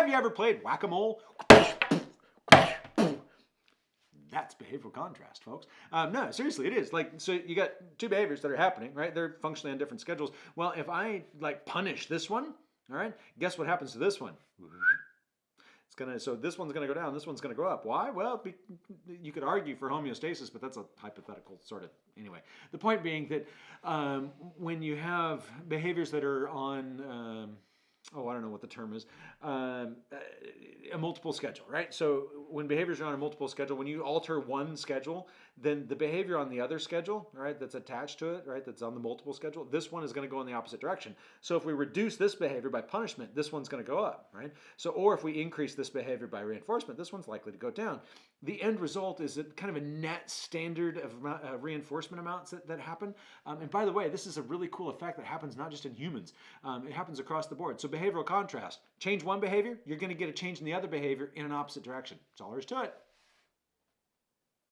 Have you ever played whack-a-mole? That's behavioral contrast, folks. Um, no, seriously, it is. Like, so you got two behaviors that are happening, right? They're functionally on different schedules. Well, if I like punish this one, all right, guess what happens to this one? It's gonna, so this one's gonna go down, this one's gonna go up. Why? Well, be, you could argue for homeostasis, but that's a hypothetical sort of, anyway. The point being that um, when you have behaviors that are on, um, oh, I don't know what the term is, um, a multiple schedule, right? So when behaviors are on a multiple schedule, when you alter one schedule, then the behavior on the other schedule, right, that's attached to it, right, that's on the multiple schedule, this one is going to go in the opposite direction. So if we reduce this behavior by punishment, this one's going to go up, right? So, or if we increase this behavior by reinforcement, this one's likely to go down. The end result is a kind of a net standard of uh, reinforcement amounts that, that happen. Um, and by the way, this is a really cool effect that happens not just in humans, um, it happens across the board. So behavioral contrast, change one behavior, you're going to get a change in the other behavior in an opposite direction. That's all there is to it.